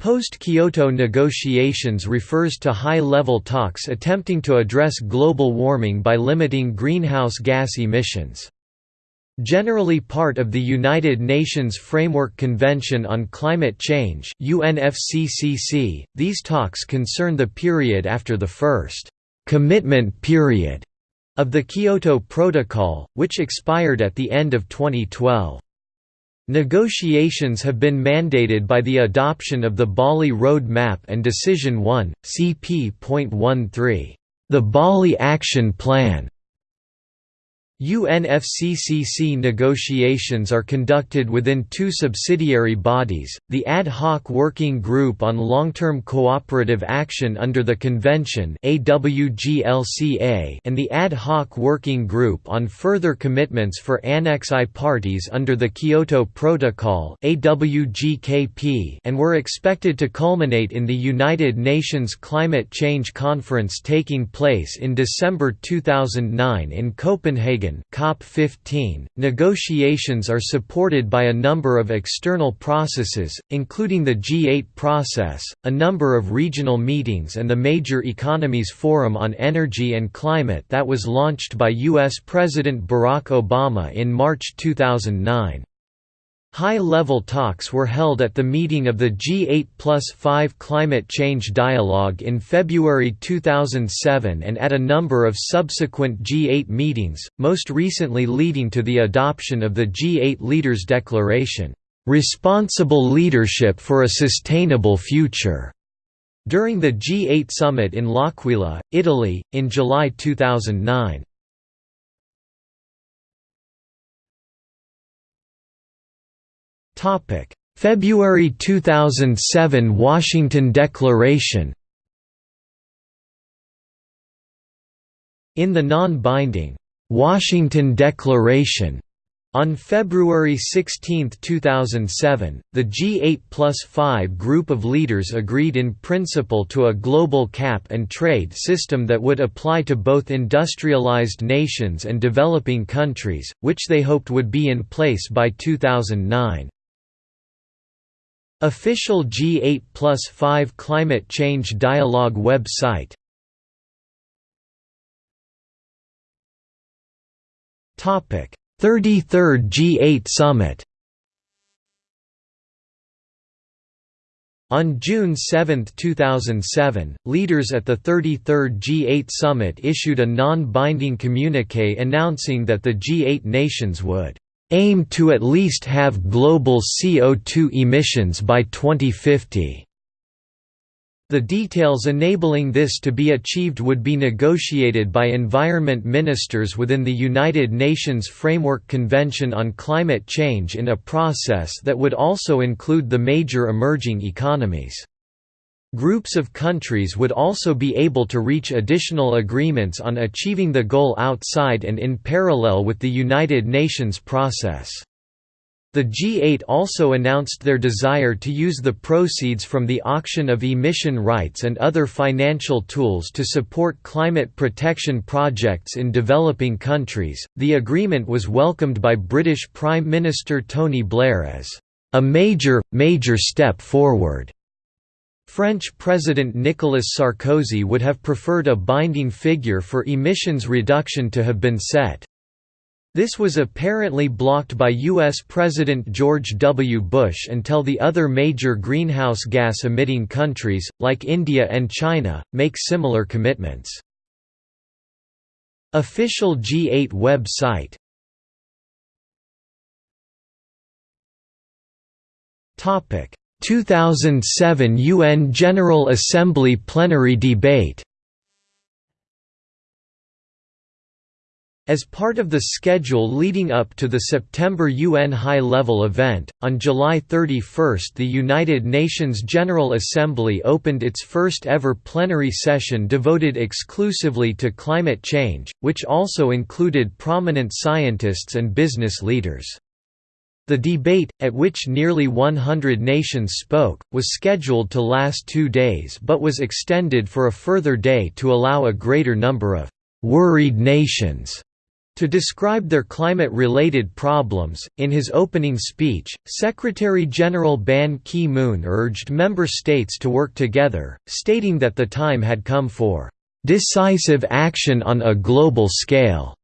Post-Kyoto negotiations refers to high-level talks attempting to address global warming by limiting greenhouse gas emissions. Generally part of the United Nations Framework Convention on Climate Change UNFCCC, these talks concern the period after the first «commitment period» of the Kyoto Protocol, which expired at the end of 2012. Negotiations have been mandated by the adoption of the Bali Road Map and Decision 1, CP.13, the Bali Action Plan, UNFCCC negotiations are conducted within two subsidiary bodies, the Ad Hoc Working Group on Long-Term Cooperative Action under the Convention and the Ad Hoc Working Group on Further Commitments for Annex I parties under the Kyoto Protocol and were expected to culminate in the United Nations Climate Change Conference taking place in December 2009 in Copenhagen COP15, negotiations are supported by a number of external processes, including the G8 process, a number of regional meetings and the Major Economies Forum on Energy and Climate that was launched by U.S. President Barack Obama in March 2009. High-level talks were held at the meeting of the G8 plus 5 Climate Change Dialogue in February 2007 and at a number of subsequent G8 meetings, most recently leading to the adoption of the G8 Leaders Declaration, "'Responsible Leadership for a Sustainable Future' during the G8 summit in L'Aquila, Italy, in July 2009. February 2007 Washington Declaration In the non-binding, "'Washington Declaration' On February 16, 2007, the G8 plus 5 group of leaders agreed in principle to a global cap and trade system that would apply to both industrialized nations and developing countries, which they hoped would be in place by 2009. Official G8 plus 5 Climate Change Dialogue website. Topic 33rd G8 Summit. On June 7, 2007, leaders at the 33rd G8 Summit issued a non-binding communique announcing that the G8 nations would aim to at least have global CO2 emissions by 2050. The details enabling this to be achieved would be negotiated by environment ministers within the United Nations Framework Convention on Climate Change in a process that would also include the major emerging economies. Groups of countries would also be able to reach additional agreements on achieving the goal outside and in parallel with the United Nations process. The G8 also announced their desire to use the proceeds from the auction of emission rights and other financial tools to support climate protection projects in developing countries. The agreement was welcomed by British Prime Minister Tony Blair as a major, major step forward. French President Nicolas Sarkozy would have preferred a binding figure for emissions reduction to have been set. This was apparently blocked by U.S. President George W. Bush until the other major greenhouse gas emitting countries, like India and China, make similar commitments. Official G8 website Topic 2007 UN General Assembly plenary debate As part of the schedule leading up to the September UN high-level event, on July 31 the United Nations General Assembly opened its first ever plenary session devoted exclusively to climate change, which also included prominent scientists and business leaders. The debate, at which nearly 100 nations spoke, was scheduled to last two days but was extended for a further day to allow a greater number of «worried nations» To describe their climate-related problems, in his opening speech, Secretary-General Ban Ki-moon urged member states to work together, stating that the time had come for "...decisive action on a global scale",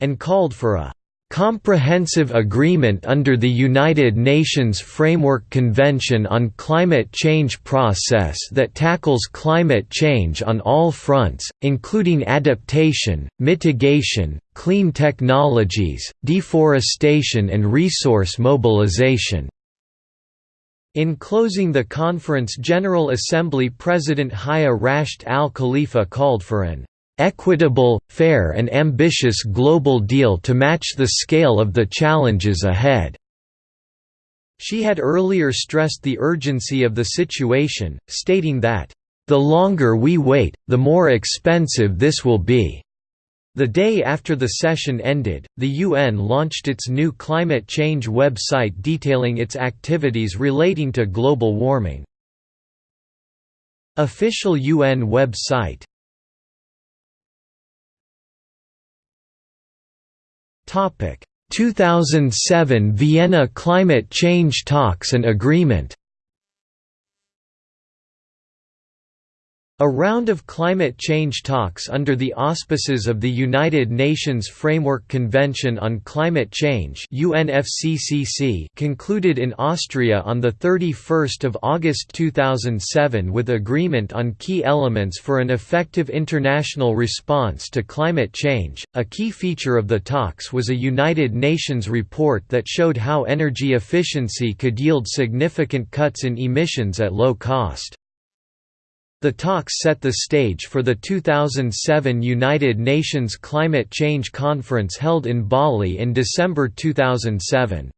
and called for a comprehensive agreement under the United Nations Framework Convention on Climate Change process that tackles climate change on all fronts, including adaptation, mitigation, clean technologies, deforestation and resource mobilization. In closing the conference General Assembly President Haya Rashed al Khalifa called for an equitable, fair and ambitious global deal to match the scale of the challenges ahead." She had earlier stressed the urgency of the situation, stating that, "...the longer we wait, the more expensive this will be." The day after the session ended, the UN launched its new climate change website detailing its activities relating to global warming. Official UN website Topic. 2007 Vienna Climate Change Talks and Agreement A round of climate change talks under the auspices of the United Nations Framework Convention on Climate Change UNFCCC concluded in Austria on 31 August 2007 with agreement on key elements for an effective international response to climate change. A key feature of the talks was a United Nations report that showed how energy efficiency could yield significant cuts in emissions at low cost. The talks set the stage for the 2007 United Nations Climate Change Conference held in Bali in December 2007.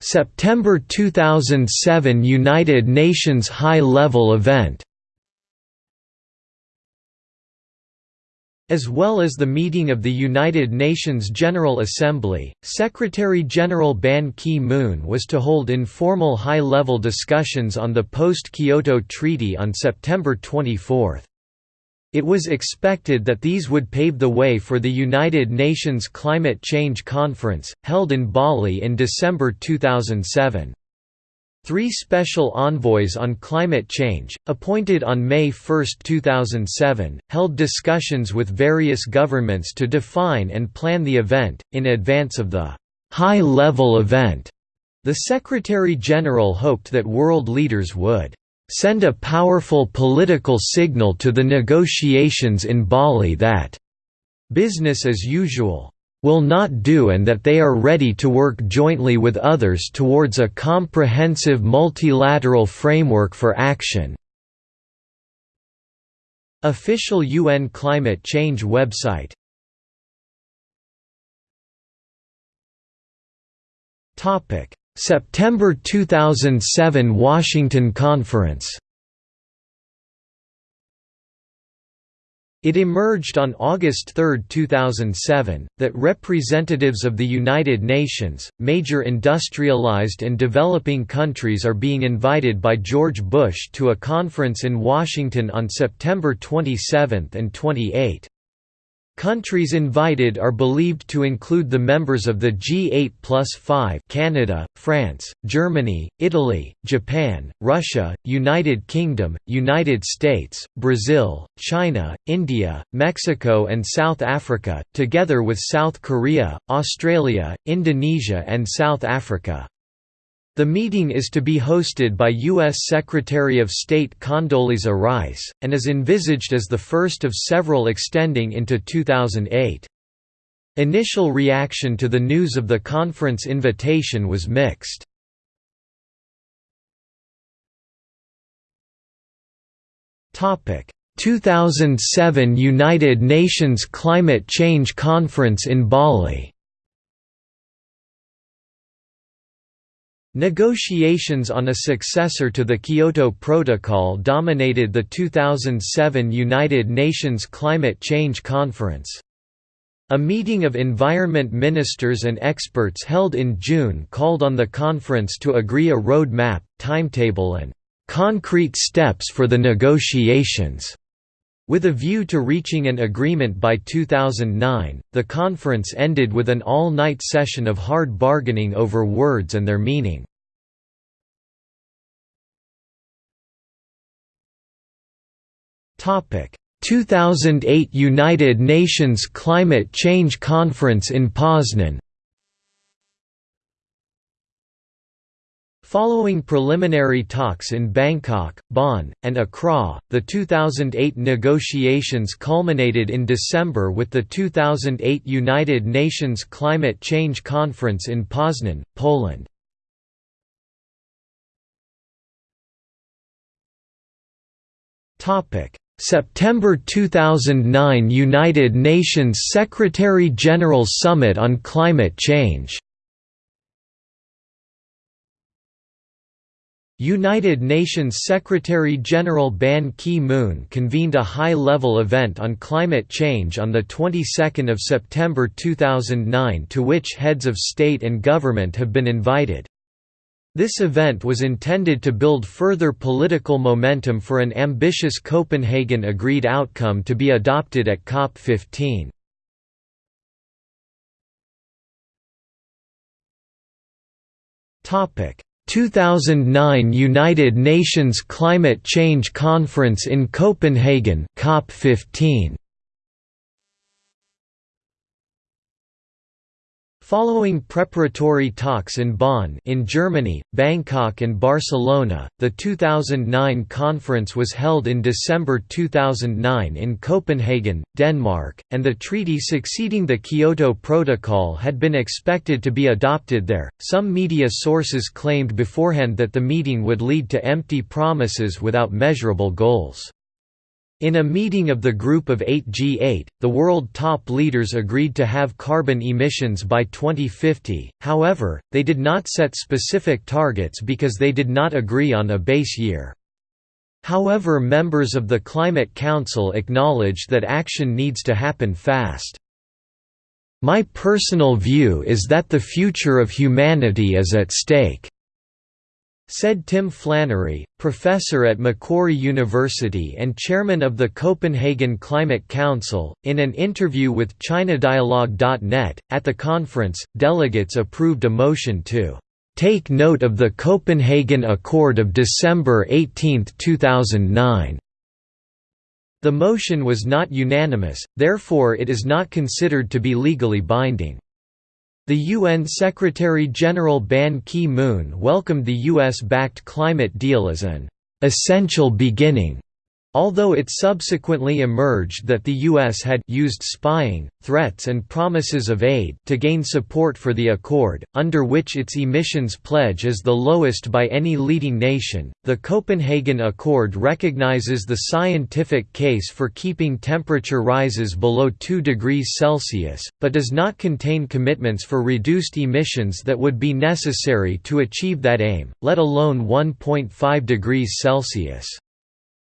September 2007 United Nations High-Level Event As well as the meeting of the United Nations General Assembly, Secretary-General Ban Ki-moon was to hold informal high-level discussions on the post-Kyoto Treaty on September 24. It was expected that these would pave the way for the United Nations Climate Change Conference, held in Bali in December 2007. Three special envoys on climate change, appointed on May 1, 2007, held discussions with various governments to define and plan the event, in advance of the high-level event. The Secretary-General hoped that world leaders would send a powerful political signal to the negotiations in Bali that business as usual will not do and that they are ready to work jointly with others towards a comprehensive multilateral framework for action. Official UN climate change website. September 2007 Washington Conference It emerged on August 3, 2007, that representatives of the United Nations, major industrialized and developing countries are being invited by George Bush to a conference in Washington on September 27 and 28. Countries invited are believed to include the members of the G8 plus 5 Canada, France, Germany, Italy, Japan, Russia, United Kingdom, United States, Brazil, China, India, Mexico and South Africa, together with South Korea, Australia, Indonesia and South Africa. The meeting is to be hosted by U.S. Secretary of State Condoleezza Rice, and is envisaged as the first of several extending into 2008. Initial reaction to the news of the conference invitation was mixed. Topic: 2007 United Nations Climate Change Conference in Bali. Negotiations on a successor to the Kyoto Protocol dominated the 2007 United Nations Climate Change Conference. A meeting of environment ministers and experts held in June called on the conference to agree a road map, timetable and concrete steps for the negotiations. With a view to reaching an agreement by 2009, the conference ended with an all-night session of hard bargaining over words and their meaning. Topic: 2008 United Nations Climate Change Conference in Poznan Following preliminary talks in Bangkok, Bonn, and Accra, the 2008 negotiations culminated in December with the 2008 United Nations Climate Change Conference in Poznan, Poland. September 2009 United Nations Secretary-General Summit on Climate Change United Nations Secretary-General Ban Ki-moon convened a high-level event on climate change on the 22nd of September 2009 to which heads of state and government have been invited. This event was intended to build further political momentum for an ambitious Copenhagen agreed outcome to be adopted at COP15. 2009 United Nations Climate Change Conference in Copenhagen COP15 Following preparatory talks in Bonn in Germany, Bangkok and Barcelona, the 2009 conference was held in December 2009 in Copenhagen, Denmark, and the treaty succeeding the Kyoto Protocol had been expected to be adopted there. Some media sources claimed beforehand that the meeting would lead to empty promises without measurable goals. In a meeting of the Group of Eight G8, the world top leaders agreed to have carbon emissions by 2050, however, they did not set specific targets because they did not agree on a base year. However members of the Climate Council acknowledged that action needs to happen fast. My personal view is that the future of humanity is at stake said Tim Flannery, professor at Macquarie University and chairman of the Copenhagen Climate Council, in an interview with ChinaDialogue.net. At the conference, delegates approved a motion to take note of the Copenhagen Accord of December 18, 2009. The motion was not unanimous, therefore it is not considered to be legally binding. The UN Secretary-General Ban Ki-moon welcomed the US-backed climate deal as an «essential beginning» Although it subsequently emerged that the U.S. had used spying, threats and promises of aid to gain support for the accord, under which its emissions pledge is the lowest by any leading nation, the Copenhagen Accord recognizes the scientific case for keeping temperature rises below 2 degrees Celsius, but does not contain commitments for reduced emissions that would be necessary to achieve that aim, let alone 1.5 degrees Celsius.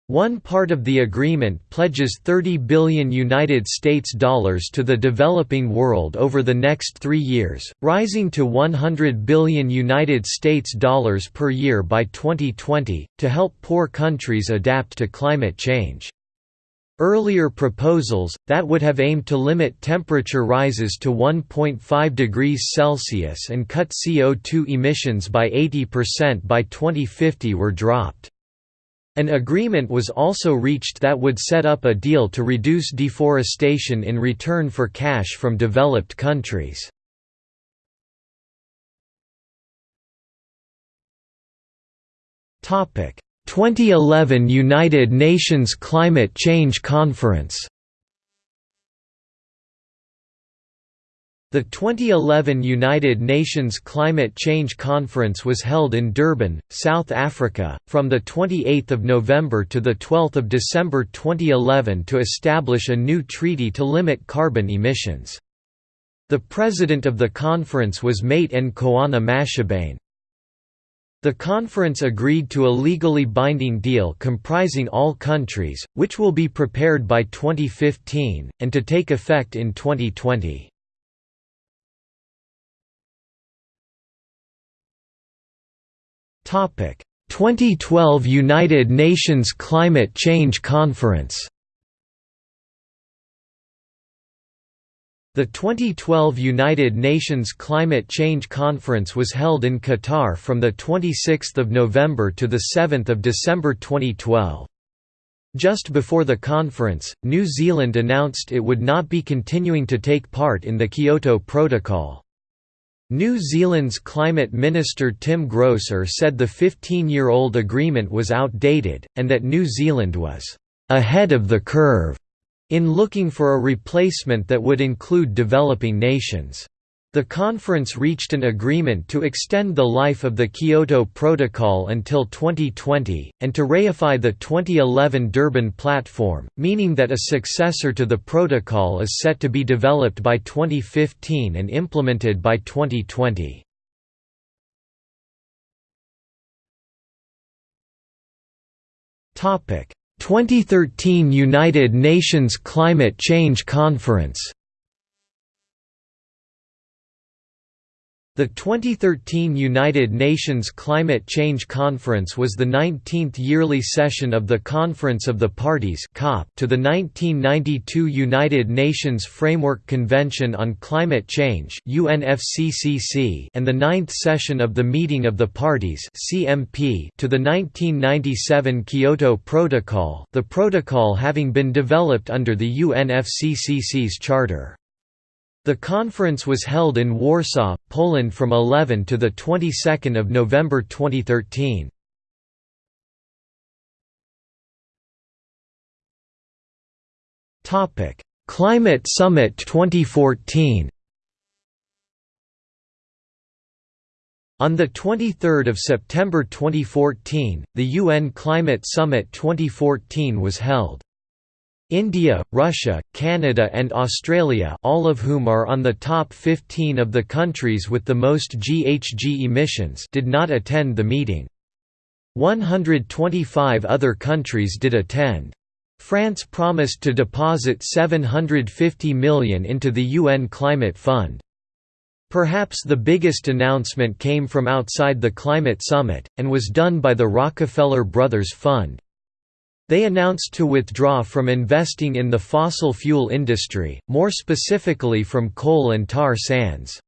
One part of the agreement pledges 30 billion United States dollars to the developing world over the next 3 years, rising to 100 billion United States dollars per year by 2020 to help poor countries adapt to climate change. Earlier proposals, that would have aimed to limit temperature rises to 1.5 degrees Celsius and cut CO2 emissions by 80% by 2050 were dropped. An agreement was also reached that would set up a deal to reduce deforestation in return for cash from developed countries. Topic: 2011 United Nations Climate Change Conference The 2011 United Nations Climate Change Conference was held in Durban, South Africa, from 28 November to 12 December 2011 to establish a new treaty to limit carbon emissions. The president of the conference was Maite Nkoana Mashabane. The conference agreed to a legally binding deal comprising all countries, which will be prepared by 2015, and to take effect in 2020. 2012 United Nations Climate Change Conference The 2012 United Nations Climate Change Conference was held in Qatar from 26 November to 7 December 2012. Just before the conference, New Zealand announced it would not be continuing to take part in the Kyoto Protocol. New Zealand's Climate Minister Tim Groser said the 15-year-old agreement was outdated, and that New Zealand was «ahead of the curve» in looking for a replacement that would include developing nations. The conference reached an agreement to extend the life of the Kyoto Protocol until 2020, and to reify the 2011 Durban Platform, meaning that a successor to the protocol is set to be developed by 2015 and implemented by 2020. Topic: 2013 United Nations Climate Change Conference The 2013 United Nations Climate Change Conference was the 19th yearly session of the Conference of the Parties to the 1992 United Nations Framework Convention on Climate Change and the 9th session of the Meeting of the Parties to the 1997 Kyoto Protocol the protocol having been developed under the UNFCCC's charter. The conference was held in Warsaw, Poland from 11 to the 22nd of November 2013. Topic: Climate Summit 2014. On 23 September 2014, the UN Climate Summit 2014 was held. India, Russia, Canada and Australia all of whom are on the top 15 of the countries with the most GHG emissions did not attend the meeting. 125 other countries did attend. France promised to deposit 750 million into the UN Climate Fund. Perhaps the biggest announcement came from outside the climate summit, and was done by the Rockefeller Brothers Fund. They announced to withdraw from investing in the fossil fuel industry, more specifically from coal and tar sands.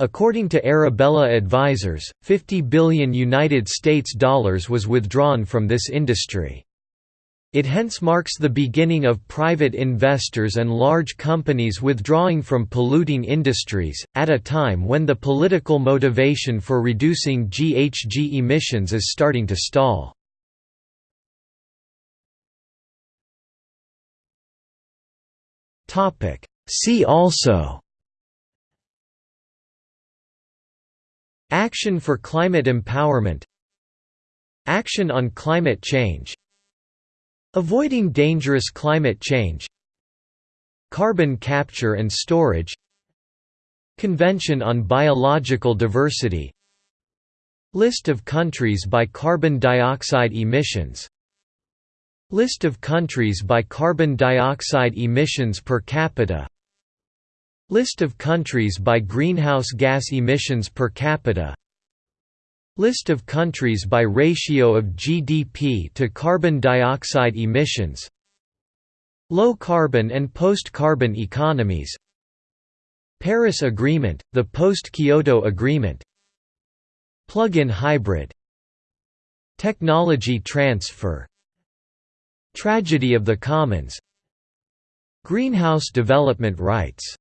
According to Arabella Advisors, 50 billion United States dollars was withdrawn from this industry. It hence marks the beginning of private investors and large companies withdrawing from polluting industries, at a time when the political motivation for reducing GHG emissions is starting to stall. See also. Action for climate empowerment. Action on climate change. Avoiding dangerous climate change. Carbon capture and storage. Convention on Biological Diversity. List of countries by carbon dioxide emissions List of countries by carbon dioxide emissions per capita. List of countries by greenhouse gas emissions per capita. List of countries by ratio of GDP to carbon dioxide emissions. Low carbon and post-carbon economies. Paris Agreement, the post-Kyoto Agreement. Plug-in hybrid. Technology transfer Tragedy of the Commons. Greenhouse development rights